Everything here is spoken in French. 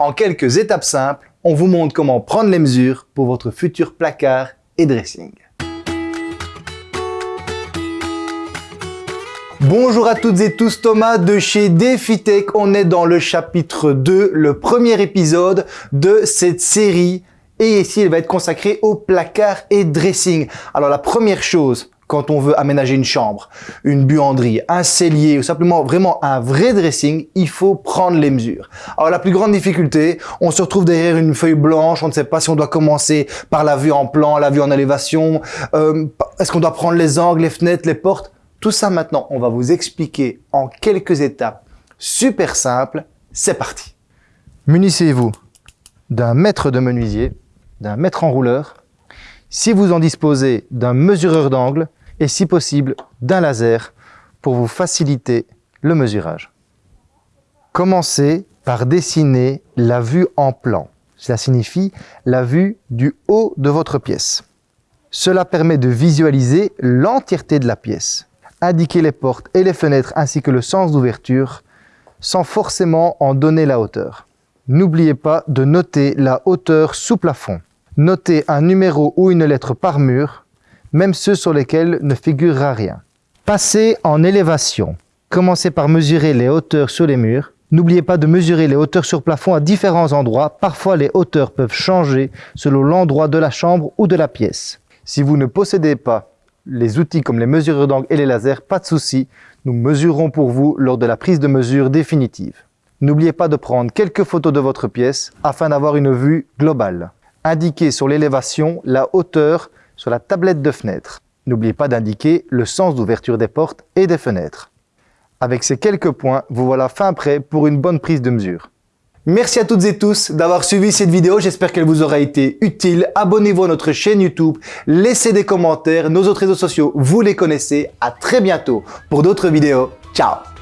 En quelques étapes simples, on vous montre comment prendre les mesures pour votre futur placard et dressing. Bonjour à toutes et tous, Thomas de chez DefiTech. On est dans le chapitre 2, le premier épisode de cette série. Et ici, il va être consacré au placard et dressing. Alors la première chose, quand on veut aménager une chambre, une buanderie, un cellier ou simplement vraiment un vrai dressing, il faut prendre les mesures. Alors la plus grande difficulté, on se retrouve derrière une feuille blanche, on ne sait pas si on doit commencer par la vue en plan, la vue en élévation, euh, est-ce qu'on doit prendre les angles, les fenêtres, les portes? Tout ça maintenant, on va vous expliquer en quelques étapes super simples. C'est parti Munissez-vous d'un mètre de menuisier, d'un mètre enrouleur, si vous en disposez d'un mesureur d'angle et si possible d'un laser pour vous faciliter le mesurage. Commencez par dessiner la vue en plan. Cela signifie la vue du haut de votre pièce. Cela permet de visualiser l'entièreté de la pièce indiquer les portes et les fenêtres ainsi que le sens d'ouverture sans forcément en donner la hauteur. N'oubliez pas de noter la hauteur sous plafond. Notez un numéro ou une lettre par mur, même ceux sur lesquels ne figurera rien. Passez en élévation. Commencez par mesurer les hauteurs sur les murs. N'oubliez pas de mesurer les hauteurs sur plafond à différents endroits. Parfois, les hauteurs peuvent changer selon l'endroit de la chambre ou de la pièce. Si vous ne possédez pas les outils comme les mesureurs d'angle et les lasers, pas de souci, nous mesurerons pour vous lors de la prise de mesure définitive. N'oubliez pas de prendre quelques photos de votre pièce afin d'avoir une vue globale. Indiquez sur l'élévation la hauteur sur la tablette de fenêtre. N'oubliez pas d'indiquer le sens d'ouverture des portes et des fenêtres. Avec ces quelques points, vous voilà fin prêt pour une bonne prise de mesure. Merci à toutes et tous d'avoir suivi cette vidéo. J'espère qu'elle vous aura été utile. Abonnez-vous à notre chaîne YouTube. Laissez des commentaires. Nos autres réseaux sociaux, vous les connaissez. À très bientôt pour d'autres vidéos. Ciao